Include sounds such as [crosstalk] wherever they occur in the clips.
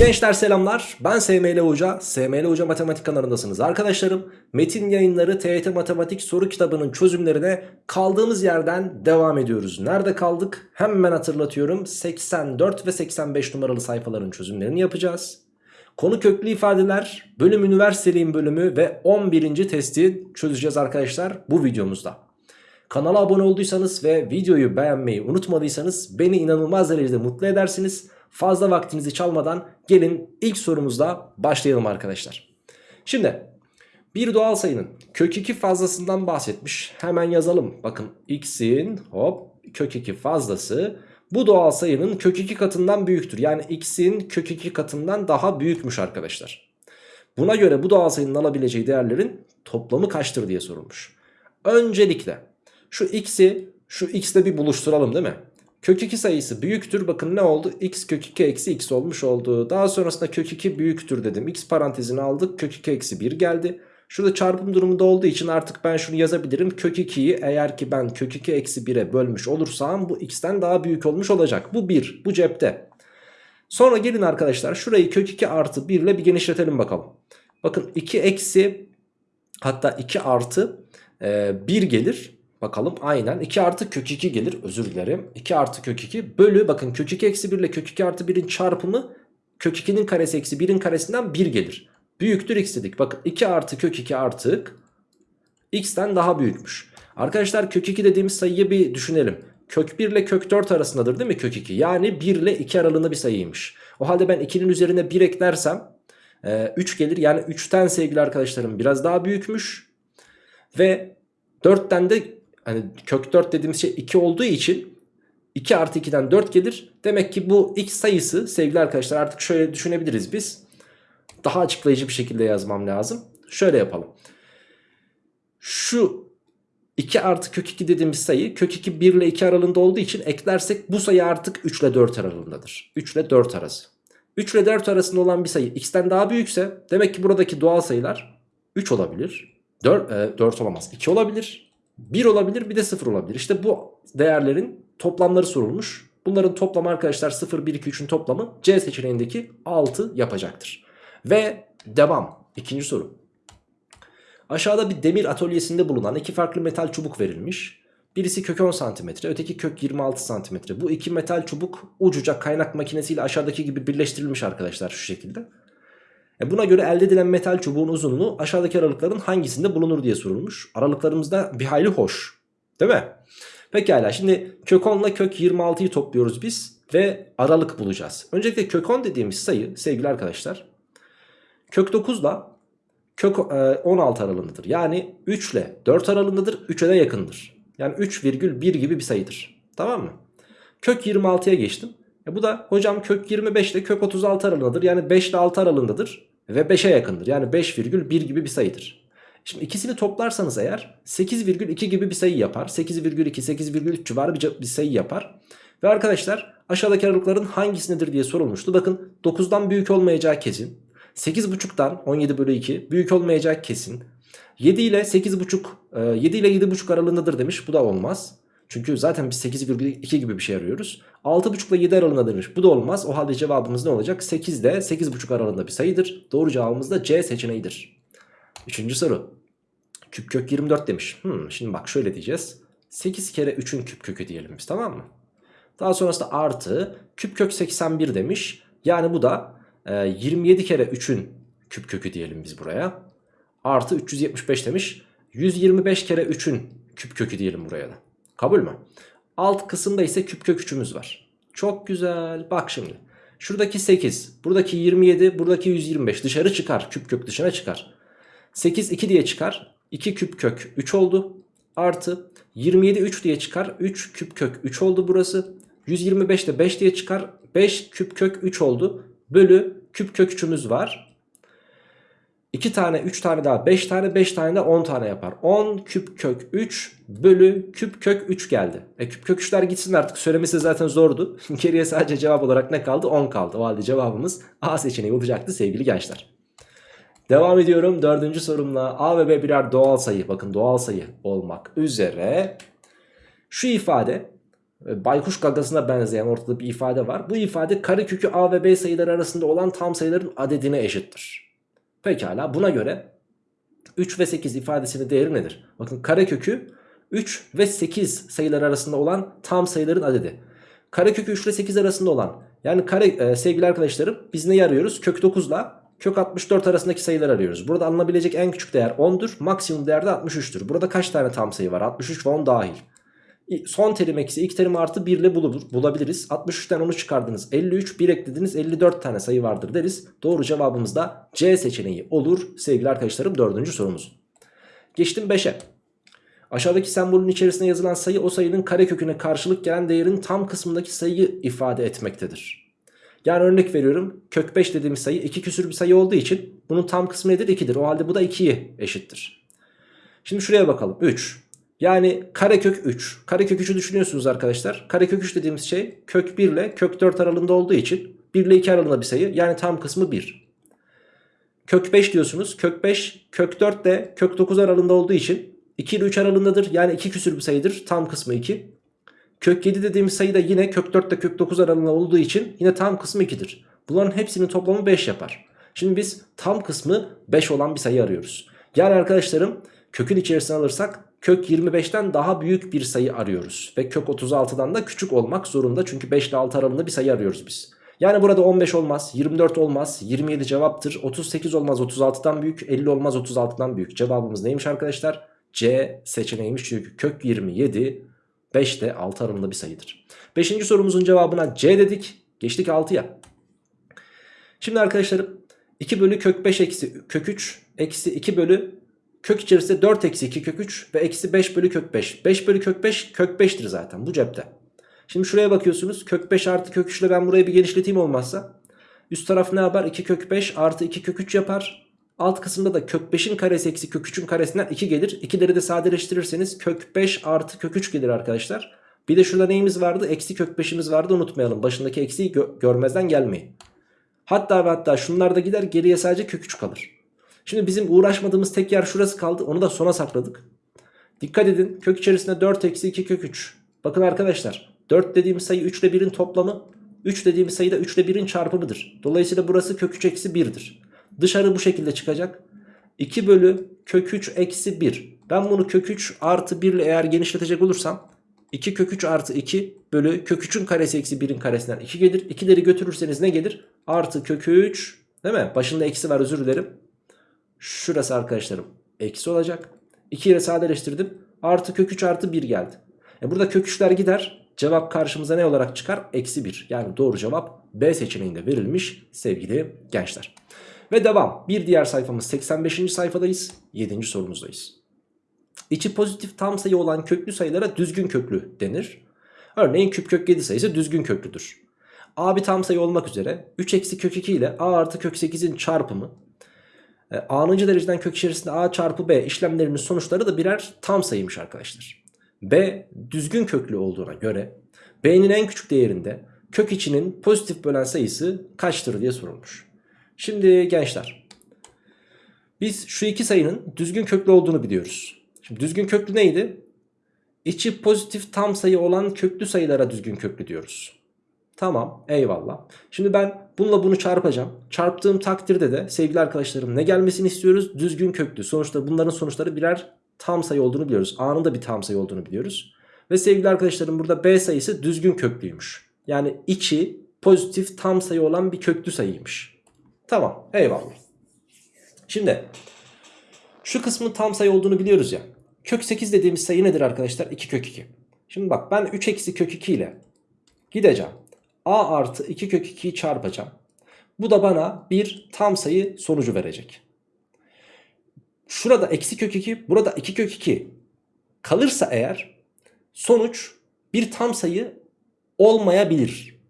Gençler selamlar. Ben SML Hoca. SML Hoca Matematik kanalındasınız arkadaşlarım. Metin yayınları TYT Matematik soru kitabının çözümlerine kaldığımız yerden devam ediyoruz. Nerede kaldık? Hemen hatırlatıyorum. 84 ve 85 numaralı sayfaların çözümlerini yapacağız. Konu köklü ifadeler, bölüm üniversiteliğin bölümü ve 11. testi çözeceğiz arkadaşlar bu videomuzda. Kanala abone olduysanız ve videoyu beğenmeyi unutmadıysanız beni inanılmaz derecede mutlu edersiniz. Fazla vaktinizi çalmadan gelin ilk sorumuzla başlayalım arkadaşlar. Şimdi bir doğal sayının kök 2 fazlasından bahsetmiş. Hemen yazalım. Bakın x'in hop kök 2 fazlası bu doğal sayının kök 2 katından büyüktür. Yani x'in kök 2 katından daha büyükmüş arkadaşlar. Buna göre bu doğal sayının alabileceği değerlerin toplamı kaçtır diye sorulmuş. Öncelikle şu x'i şu x'le bir buluşturalım değil mi? Kök 2 sayısı büyüktür. Bakın ne oldu? x kök 2 eksi x olmuş oldu. Daha sonrasında kök 2 büyüktür dedim. x parantezini aldık. Kök 2 eksi 1 geldi. Şurada çarpım durumunda olduğu için artık ben şunu yazabilirim. Kök 2'yi eğer ki ben kök 2 eksi 1'e bölmüş olursam bu x'ten daha büyük olmuş olacak. Bu 1. Bu cepte. Sonra gelin arkadaşlar şurayı kök 2 artı 1 ile bir genişletelim bakalım. Bakın 2 eksi hatta 2 artı e, 1 gelir. Bakalım aynen 2 artı kök 2 gelir özür dilerim 2 artı kök 2 bölü bakın kök 2 eksi 1 ile kök 2 artı 1'in çarpımı kök 2'nin karesi eksi 1'in karesinden 1 gelir. Büyüktür x dedik bakın 2 artı kök 2 artık x'ten daha büyükmüş. Arkadaşlar kök 2 dediğimiz sayıyı bir düşünelim. Kök 1 ile kök 4 arasındadır değil mi kök 2? Yani 1 ile 2 aralığında bir sayıymış. O halde ben 2'nin üzerine 1 eklersem 3 gelir. Yani 3'ten sevgili arkadaşlarım biraz daha büyükmüş. Ve 4'ten de hani kök 4 dediğimiz şey 2 olduğu için 2 artı 2'den 4 gelir. Demek ki bu x sayısı sevgili arkadaşlar artık şöyle düşünebiliriz biz. Daha açıklayıcı bir şekilde yazmam lazım. Şöyle yapalım. Şu 2 artı kök 2 dediğimiz sayı kök 2 1 ile 2 aralığında olduğu için eklersek bu sayı artık 3 ile 4 aralığındadır. 3 ile 4 arası. 3 ile 4 arasında olan bir sayı x'ten daha büyükse demek ki buradaki doğal sayılar 3 olabilir. 4, e, 4 olamaz. 2 olabilir. 1 olabilir bir de 0 olabilir. İşte bu değerlerin toplamları sorulmuş. Bunların toplamı arkadaşlar 0, 1, 2, 3'ün toplamı C seçeneğindeki 6 yapacaktır. Ve devam. İkinci soru. Aşağıda bir demir atölyesinde bulunan iki farklı metal çubuk verilmiş. Birisi kök 10 cm, öteki kök 26 cm. Bu iki metal çubuk ucuca kaynak makinesiyle aşağıdaki gibi birleştirilmiş arkadaşlar şu şekilde. E buna göre elde edilen metal çubuğun uzunluğu aşağıdaki aralıkların hangisinde bulunur diye sorulmuş. Aralıklarımızda bir hayli hoş. Değil mi? Pekala şimdi kök 10 ile kök 26'yı topluyoruz biz ve aralık bulacağız. Öncelikle kök 10 dediğimiz sayı sevgili arkadaşlar kök 9 ile kök 16 aralığındadır. Yani 3 ile 4 aralığındadır 3'e de yakındır. Yani 3,1 gibi bir sayıdır. Tamam mı? Kök 26'ya geçtim. E bu da hocam kök 25 ile kök 36 aralığındadır. Yani 5 ile 6 aralığındadır ve 5'e yakındır. Yani 5,1 gibi bir sayıdır. Şimdi ikisini toplarsanız eğer 8,2 gibi bir sayı yapar. 8,2 8,3 civarı bir, sayı yapar. Ve arkadaşlar aşağıdaki aralıkların hangisindedir diye sorulmuştu. Bakın 9'dan büyük olmayacağı kesin. 8,5'tan 17 bölü 2 büyük olmayacak kesin. 7 ile 8,5 7 ile 7,5 aralığındadır demiş. Bu da olmaz. Çünkü zaten biz 8,2 gibi bir şey arıyoruz. 6,5 ile 7 aralığında demiş. Bu da olmaz. O halde cevabımız ne olacak? 8 ile 8,5 aralığında bir sayıdır. Doğru cevabımız da C seçeneğidir. Üçüncü soru. Küp kök 24 demiş. Hmm, şimdi bak şöyle diyeceğiz. 8 kere 3'ün küp kökü diyelim biz tamam mı? Daha sonrasında artı küp kök 81 demiş. Yani bu da e, 27 kere 3'ün küp kökü diyelim biz buraya. Artı 375 demiş. 125 kere 3'ün küp kökü diyelim buraya da. Kabul mü? Alt kısımda ise küp kök 3'ümüz var. Çok güzel. Bak şimdi. Şuradaki 8, buradaki 27, buradaki 125 dışarı çıkar. Küp kök dışına çıkar. 8 2 diye çıkar. 2 küp kök 3 oldu. Artı 27 3 diye çıkar. 3 küp kök 3 oldu burası. 125 de 5 diye çıkar. 5 küp kök 3 oldu. Bölü küp kök 3'ümüz var. 2 tane 3 tane daha 5 tane 5 tane de 10 tane yapar. 10 küp kök 3 bölü küp kök 3 geldi. E küp kök 3'ler gitsin artık söylemesi zaten zordu. [laughs] Geriye sadece cevap olarak ne kaldı? 10 kaldı. O halde cevabımız A seçeneği olacaktı sevgili gençler. Devam ediyorum dördüncü sorumla A ve B birer doğal sayı bakın doğal sayı olmak üzere şu ifade e, baykuş gagasına benzeyen ortada bir ifade var. Bu ifade karekökü a ve b sayıları arasında olan tam sayıların adedine eşittir. Pekala buna göre 3 ve 8 ifadesinin değeri nedir? Bakın karekökü 3 ve 8 sayılar arasında olan tam sayıların adedi. Karekökü 3 ile 8 arasında olan yani kare e, sevgili arkadaşlarım biz neyi arıyoruz? Kök 9 ile kök 64 arasındaki sayıları arıyoruz. Burada alınabilecek en küçük değer 10'dur. Maksimum değer de 63'tür. Burada kaç tane tam sayı var? 63 ve 10 dahil. Son terim eksi ilk terim artı 1 ile bulur, bulabiliriz. 63'ten 10'u çıkardınız. 53 1 eklediniz 54 tane sayı vardır deriz. Doğru cevabımız da C seçeneği olur sevgili arkadaşlarım dördüncü sorumuz. Geçtim 5'e. Aşağıdaki sembolün içerisine yazılan sayı o sayının kareköküne karşılık gelen değerin tam kısmındaki sayıyı ifade etmektedir. Yani örnek veriyorum kök 5 dediğimiz sayı 2 küsür bir sayı olduğu için bunun tam kısmı nedir? 2'dir. O halde bu da 2'ye eşittir. Şimdi şuraya bakalım. 3. Yani karekök 3. Karekök 3'ü düşünüyorsunuz arkadaşlar. Karekök 3 dediğimiz şey kök 1 ile kök 4 aralığında olduğu için 1 ile 2 aralığında bir sayı. Yani tam kısmı 1. Kök 5 diyorsunuz. Kök 5 kök 4 de kök 9 aralığında olduğu için 2 ile 3 aralığındadır. Yani 2 küsür bir sayıdır. Tam kısmı 2. Kök 7 dediğimiz sayı da yine kök 4 ile kök 9 aralığında olduğu için yine tam kısmı 2'dir. Bunların hepsinin toplamı 5 yapar. Şimdi biz tam kısmı 5 olan bir sayı arıyoruz. Yani arkadaşlarım kökün içerisine alırsak kök 25'ten daha büyük bir sayı arıyoruz. Ve kök 36'dan da küçük olmak zorunda. Çünkü 5 ile 6 aralığında bir sayı arıyoruz biz. Yani burada 15 olmaz, 24 olmaz, 27 cevaptır. 38 olmaz 36'dan büyük, 50 olmaz 36'dan büyük. Cevabımız neymiş arkadaşlar? C seçeneğiymiş çünkü kök 27 5 de 6 aralığında bir sayıdır. 5. sorumuzun cevabına C dedik. Geçtik 6'ya. Şimdi arkadaşlarım 2 bölü kök 5 eksi kök 3 eksi 2 bölü kök içerisinde 4 eksi 2 kök 3 ve eksi 5 bölü kök 5. 5 bölü kök 5 kök 5'tir zaten bu cepte. Şimdi şuraya bakıyorsunuz kök 5 artı kök 3 ile ben burayı bir genişleteyim olmazsa. Üst taraf ne yapar? 2 kök 5 artı 2 kök 3 yapar. Alt kısımda da kök 5'in karesi eksi kök 3'ün karesinden 2 gelir. 2'leri de sadeleştirirseniz kök 5 artı kök 3 gelir arkadaşlar. Bir de şurada neyimiz vardı? Eksi kök 5'imiz vardı unutmayalım. Başındaki eksiği gö görmezden gelmeyin. Hatta ve hatta şunlar da gider geriye sadece kök 3 kalır. Şimdi bizim uğraşmadığımız tek yer şurası kaldı. Onu da sona sakladık. Dikkat edin kök içerisinde 4 eksi 2 kök 3. Bakın arkadaşlar 4 dediğimiz sayı 3 ile 1'in toplamı. 3 dediğimiz sayı da 3 ile 1'in çarpımıdır. Dolayısıyla burası kök 3 eksi 1'dir. Dışarı bu şekilde çıkacak. 2 bölü kök 3 eksi 1. Ben bunu kök 3 artı 1 ile eğer genişletecek olursam 2 kök 3 artı 2 bölü kök 3'ün karesi eksi 1'in karesinden 2 gelir. 2'leri götürürseniz ne gelir? Artı kök 3 değil mi? Başında eksi var özür dilerim. Şurası arkadaşlarım eksi olacak. 2 ile sadeleştirdim. Artı kök 3 artı 1 geldi. E burada kök 3'ler gider. Cevap karşımıza ne olarak çıkar? Eksi 1. Yani doğru cevap B seçeneğinde verilmiş sevgili gençler. Ve devam. Bir diğer sayfamız 85. sayfadayız. 7. sorumuzdayız. İçi pozitif tam sayı olan köklü sayılara düzgün köklü denir. Örneğin küp kök 7 sayısı düzgün köklüdür. A bir tam sayı olmak üzere 3 eksi kök 2 ile A artı kök 8'in çarpımı e, A'nıncı dereceden kök içerisinde A çarpı B işlemlerinin sonuçları da birer tam sayıymış arkadaşlar. B düzgün köklü olduğuna göre B'nin en küçük değerinde kök içinin pozitif bölen sayısı kaçtır diye sorulmuş. Şimdi gençler biz şu iki sayının düzgün köklü olduğunu biliyoruz. Şimdi düzgün köklü neydi? İçi pozitif tam sayı olan köklü sayılara düzgün köklü diyoruz. Tamam eyvallah. Şimdi ben bununla bunu çarpacağım. Çarptığım takdirde de sevgili arkadaşlarım ne gelmesini istiyoruz? Düzgün köklü. Sonuçta bunların sonuçları birer tam sayı olduğunu biliyoruz. A'nın da bir tam sayı olduğunu biliyoruz. Ve sevgili arkadaşlarım burada B sayısı düzgün köklüymüş. Yani içi pozitif tam sayı olan bir köklü sayıymış. Tamam eyvallah. Şimdi şu kısmın tam sayı olduğunu biliyoruz ya. Kök 8 dediğimiz sayı nedir arkadaşlar? 2 kök 2. Şimdi bak ben 3 eksi kök 2 ile gideceğim. A artı 2 kök 2'yi çarpacağım. Bu da bana bir tam sayı sonucu verecek. Şurada eksi kök 2 burada 2 kök 2 kalırsa eğer sonuç bir tam sayı olmayabilir.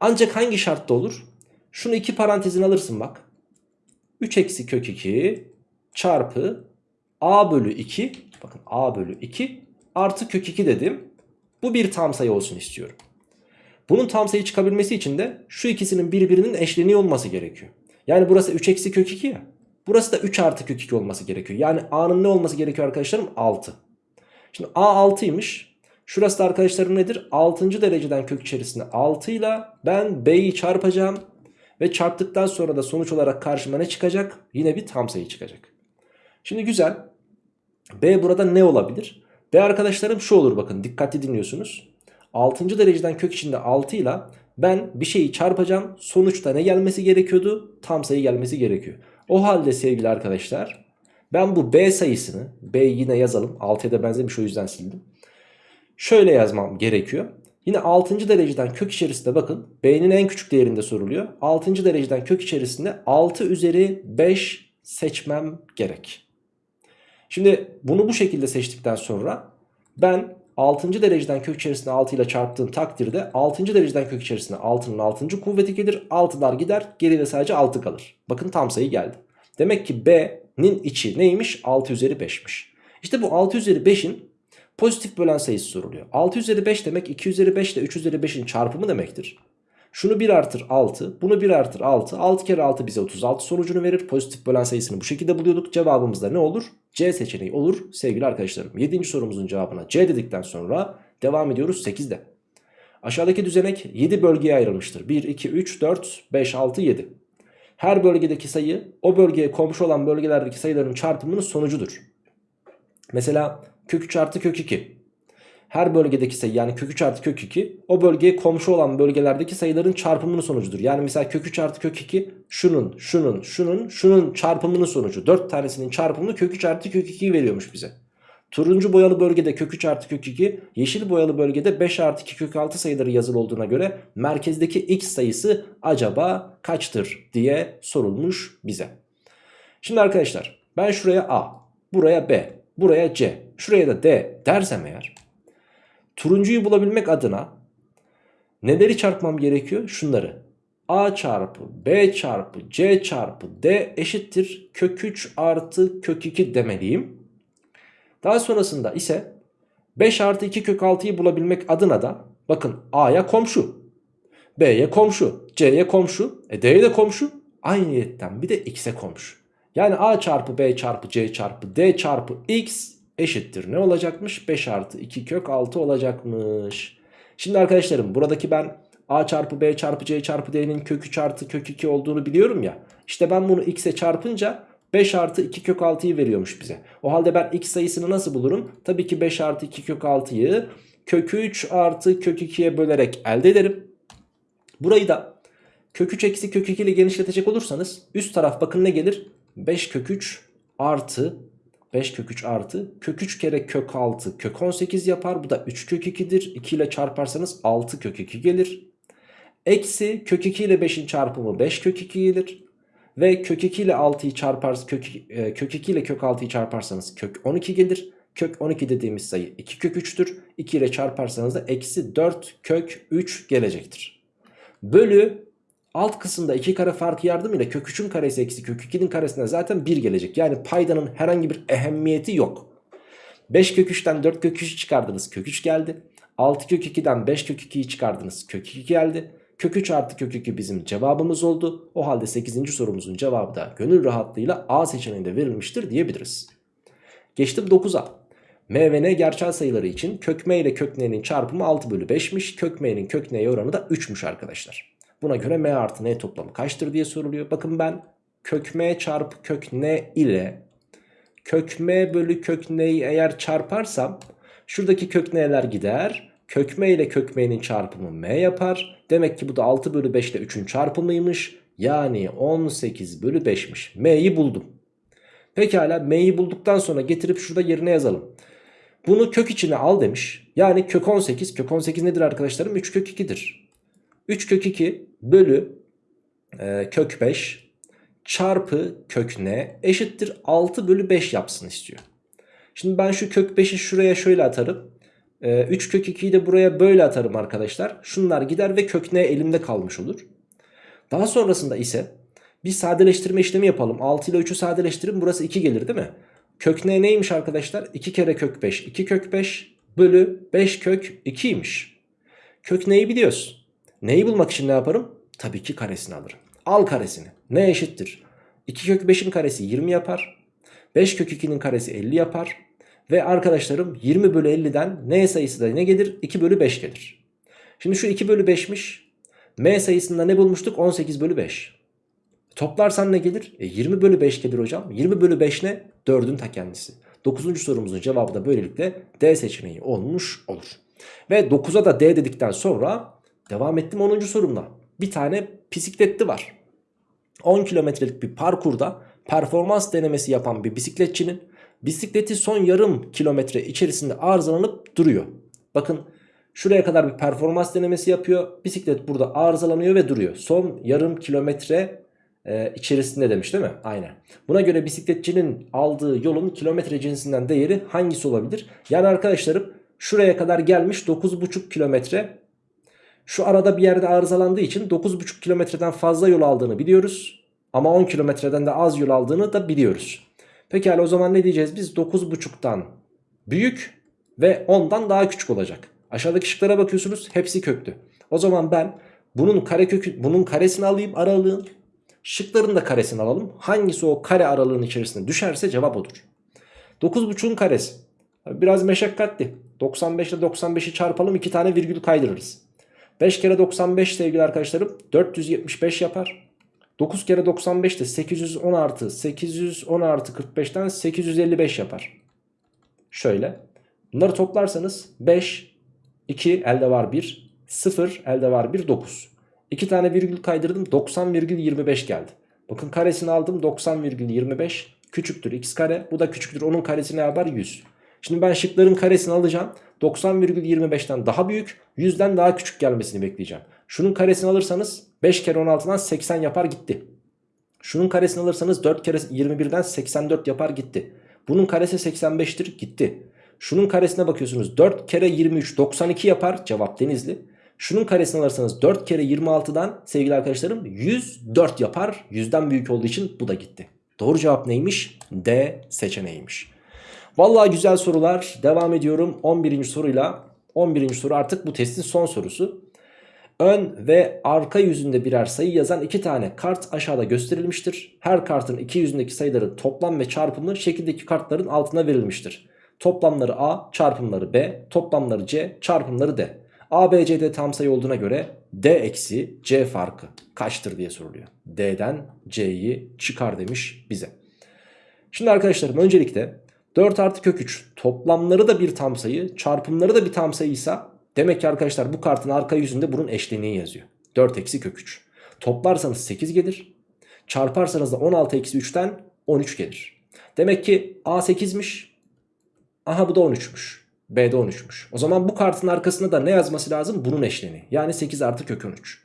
Ancak hangi şartta olur? Şunu iki parantezin alırsın bak. 3 eksi kök 2 çarpı a bölü 2 bakın a bölü 2 artı kök 2 dedim. Bu bir tam sayı olsun istiyorum. Bunun tam sayı çıkabilmesi için de şu ikisinin birbirinin eşleniği olması gerekiyor. Yani burası 3 eksi kök 2 ya. Burası da 3 artı kök 2 olması gerekiyor. Yani a'nın ne olması gerekiyor arkadaşlarım? 6. Şimdi a 6'ymış. Şurası da arkadaşlarım nedir? 6. dereceden kök içerisinde 6 ile ben b'yi çarpacağım. Ve çarptıktan sonra da sonuç olarak karşıma ne çıkacak? Yine bir tam sayı çıkacak. Şimdi güzel. B burada ne olabilir? B arkadaşlarım şu olur bakın dikkatli dinliyorsunuz. 6. dereceden kök içinde 6 ile ben bir şeyi çarpacağım. Sonuçta ne gelmesi gerekiyordu? Tam sayı gelmesi gerekiyor. O halde sevgili arkadaşlar ben bu B sayısını B yine yazalım. 6'ya da benzemiş o yüzden sildim. Şöyle yazmam gerekiyor. Yine 6. dereceden kök içerisinde bakın B'nin en küçük değerinde soruluyor. 6. dereceden kök içerisinde 6 üzeri 5 seçmem gerek. Şimdi bunu bu şekilde seçtikten sonra ben 6. dereceden kök içerisinde 6 ile çarptığım takdirde 6. dereceden kök içerisinde 6'nın 6. kuvveti gelir. 6'lar gider geride sadece 6 kalır. Bakın tam sayı geldi. Demek ki B'nin içi neymiş? 6 üzeri 5'miş. İşte bu 6 üzeri 5'in pozitif bölen sayısı soruluyor. 6 üzeri 5 demek 2 üzeri 5 ile 3 üzeri 5'in çarpımı demektir. Şunu 1 artır 6. Bunu 1 artır 6. 6 kere 6 bize 36 sonucunu verir. Pozitif bölen sayısını bu şekilde buluyorduk. Cevabımız da ne olur? C seçeneği olur sevgili arkadaşlarım. 7. sorumuzun cevabına C dedikten sonra devam ediyoruz 8'de. Aşağıdaki düzenek 7 bölgeye ayrılmıştır. 1, 2, 3, 4, 5, 6, 7. Her bölgedeki sayı o bölgeye komşu olan bölgelerdeki sayıların çarpımının sonucudur. Mesela kök 3 artı kök 2 her bölgedeki sayı yani kök 3 artı kök 2 o bölgeye komşu olan bölgelerdeki sayıların çarpımının sonucudur. Yani mesela kök 3 artı kök 2 şunun şunun şunun şunun çarpımının sonucu. 4 tanesinin çarpımını kök 3 artı kök 2'yi veriyormuş bize. Turuncu boyalı bölgede kök 3 artı kök 2 yeşil boyalı bölgede 5 artı 2 kök 6 sayıları yazılı olduğuna göre merkezdeki x sayısı acaba kaçtır diye sorulmuş bize. Şimdi arkadaşlar ben şuraya a buraya b buraya c şuraya da d dersem eğer Turuncuyu bulabilmek adına neleri çarpmam gerekiyor? Şunları. A çarpı B çarpı C çarpı D eşittir kök 3 artı kök 2 demeliyim. Daha sonrasında ise 5 artı 2 kök 6'yı bulabilmek adına da bakın A'ya komşu. B'ye komşu. C'ye komşu. E D'ye de komşu. Aynı niyetten bir de X'e komşu. Yani A çarpı B çarpı C çarpı D çarpı X eşittir ne olacakmış? 5 artı 2 kök 6 olacakmış. Şimdi arkadaşlarım buradaki ben a çarpı b çarpı c çarpı d'nin kök 3 artı kök 2 olduğunu biliyorum ya. İşte ben bunu x'e çarpınca 5 artı 2 kök 6'yı veriyormuş bize. O halde ben x sayısını nasıl bulurum? Tabii ki 5 artı 2 kök 6'yı kök 3 artı kök 2'ye bölerek elde ederim. Burayı da kök 3 eksi kök 2 ile genişletecek olursanız üst taraf bakın ne gelir? 5 kök 3 artı 5 kök 3 artı kök 3 kere kök 6 kök 18 yapar. Bu da 3 kök 2'dir. 2 ile çarparsanız 6 kök 2 gelir. Eksi kök 2 ile 5'in çarpımı 5 kök 2 gelir. Ve kök 2 ile 6'yı çarparsanız kök, e, kök 2 ile kök 6'yı çarparsanız kök 12 gelir. Kök 12 dediğimiz sayı 2 kök 3'tür. 2 ile çarparsanız da eksi 4 kök 3 gelecektir. Bölü Alt kısımda 2 kare farkı yardımıyla kök 3'ün karesi eksi kök 2'nin karesinden zaten 1 gelecek. Yani paydanın herhangi bir ehemmiyeti yok. 5 kök 3'ten 4 kök 3'ü çıkardınız kök 3 geldi. 6 kök 2'den 5 kök 2'yi çıkardınız kök 2 geldi. Kök 3 artı kök 2 bizim cevabımız oldu. O halde 8. sorumuzun cevabı da gönül rahatlığıyla A seçeneğinde verilmiştir diyebiliriz. Geçtim 9'a. M ve N gerçel sayıları için kök M ile kök N'nin çarpımı 6 bölü 5'miş. Kök M'nin kök N'ye oranı da 3'müş arkadaşlar. Buna göre m artı n toplamı kaçtır diye soruluyor. Bakın ben kök m çarpı kök n ile kök m bölü kök n'yi eğer çarparsam şuradaki kök n'ler gider. Kök m ile kök m'nin çarpımı m yapar. Demek ki bu da 6 bölü 5 ile 3'ün çarpımıymış. Yani 18 bölü 5'miş. m'yi buldum. Pekala m'yi bulduktan sonra getirip şurada yerine yazalım. Bunu kök içine al demiş. Yani kök 18. Kök 18 nedir arkadaşlarım? 3 kök 2'dir. 3 kök 2 bölü e, kök 5 çarpı kök n eşittir 6 bölü 5 yapsın istiyor. Şimdi ben şu kök 5'i şuraya şöyle atarım. E, 3 kök 2'yi de buraya böyle atarım arkadaşlar. Şunlar gider ve kök n elimde kalmış olur. Daha sonrasında ise bir sadeleştirme işlemi yapalım. 6 ile 3'ü sadeleştirin burası 2 gelir değil mi? Kök n neymiş arkadaşlar? 2 kere kök 5 2 kök 5 bölü 5 kök 2'ymiş. Kök n'yi biliyoruz. Neyi bulmak için ne yaparım? Tabii ki karesini alırım. Al karesini. Ne eşittir? 2 kök 5'in karesi 20 yapar. 5 kök 2'nin karesi 50 yapar. Ve arkadaşlarım 20 bölü 50'den n sayısı da ne gelir? 2 bölü 5 gelir. Şimdi şu 2 bölü 5'miş. M sayısında ne bulmuştuk? 18 bölü 5. Toplarsan ne gelir? E 20 bölü 5 gelir hocam. 20 bölü 5 ne? 4'ün ta kendisi. 9. sorumuzun cevabı da böylelikle D seçeneği olmuş olur. Ve 9'a da D dedikten sonra devam ettim 10. sorumla. Bir tane bisikletli var. 10 kilometrelik bir parkurda performans denemesi yapan bir bisikletçinin bisikleti son yarım kilometre içerisinde arızalanıp duruyor. Bakın şuraya kadar bir performans denemesi yapıyor. Bisiklet burada arızalanıyor ve duruyor. Son yarım kilometre e, içerisinde demiş değil mi? Aynen. Buna göre bisikletçinin aldığı yolun kilometre cinsinden değeri hangisi olabilir? Yani arkadaşlarım şuraya kadar gelmiş 9,5 kilometre. Şu arada bir yerde arızalandığı için 9,5 kilometreden fazla yol aldığını biliyoruz. Ama 10 kilometreden de az yol aldığını da biliyoruz. Pekala o zaman ne diyeceğiz? Biz 9,5'tan büyük ve 10'dan daha küçük olacak. Aşağıdaki şıklara bakıyorsunuz hepsi köklü. O zaman ben bunun kare kökü, bunun karesini alayım aralığın. Şıkların da karesini alalım. Hangisi o kare aralığın içerisine düşerse cevap odur. 9,5'un karesi. Biraz meşakkatli. 95 ile 95'i çarpalım 2 tane virgül kaydırırız. 5 kere 95 sevgili arkadaşlarım 475 yapar. 9 kere 95 de 810 artı 810 artı 45'ten 855 yapar. Şöyle. Bunları toplarsanız 5, 2 elde var 1, 0 elde var 1, 9. 2 tane virgül kaydırdım 90,25 geldi. Bakın karesini aldım 90,25 küçüktür x kare. Bu da küçüktür onun karesi ne yapar 100. Şimdi ben şıkların karesini alacağım. 90,25'ten daha büyük 100'den daha küçük gelmesini bekleyeceğim. Şunun karesini alırsanız 5 kere 16'dan 80 yapar gitti. Şunun karesini alırsanız 4 kere 21'den 84 yapar gitti. Bunun karesi 85'tir gitti. Şunun karesine bakıyorsunuz 4 kere 23 92 yapar cevap denizli. Şunun karesini alırsanız 4 kere 26'dan sevgili arkadaşlarım 104 yapar. 100'den büyük olduğu için bu da gitti. Doğru cevap neymiş? D seçeneğiymiş. Vallahi güzel sorular. Devam ediyorum 11. soruyla. 11. soru artık bu testin son sorusu. Ön ve arka yüzünde birer sayı yazan iki tane kart aşağıda gösterilmiştir. Her kartın iki yüzündeki sayıların toplam ve çarpımı şekildeki kartların altına verilmiştir. Toplamları A, çarpımları B, toplamları C, çarpımları D. A, B, C'de tam sayı olduğuna göre D eksi C farkı kaçtır diye soruluyor. D'den C'yi çıkar demiş bize. Şimdi arkadaşlarım öncelikle 4 artı kök 3 toplamları da bir tam sayı çarpımları da bir tam sayıysa demek ki arkadaşlar bu kartın arka yüzünde bunun eşleniği yazıyor. 4 eksi kök 3. Toplarsanız 8 gelir. Çarparsanız da 16 eksi 3'ten 13 gelir. Demek ki A 8'miş. Aha bu da 13'müş. B de 13'müş. O zaman bu kartın arkasında da ne yazması lazım? Bunun eşleni. Yani 8 artı kök 13.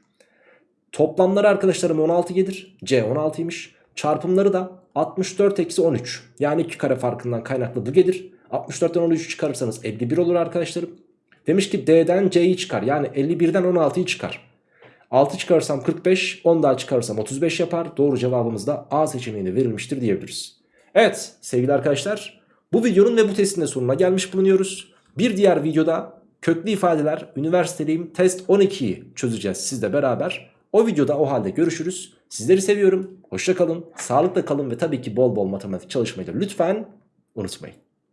Toplamları arkadaşlarım 16 gelir. C 16'ymış. Çarpımları da 64 eksi 13. Yani 2 kare farkından kaynaklı bu gelir. 64'ten 13'ü çıkarırsanız 51 olur arkadaşlarım. Demiş ki D'den C'yi çıkar. Yani 51'den 16'yı çıkar. 6 çıkarırsam 45, 10 daha çıkarırsam 35 yapar. Doğru cevabımız da A seçeneğine verilmiştir diyebiliriz. Evet sevgili arkadaşlar bu videonun ve bu testin de sonuna gelmiş bulunuyoruz. Bir diğer videoda köklü ifadeler üniversiteliyim test 12'yi çözeceğiz sizle beraber. O videoda o halde görüşürüz. Sizleri seviyorum. Hoşça kalın. Sağlıkla kalın ve tabii ki bol bol matematik çalışmayı da lütfen unutmayın.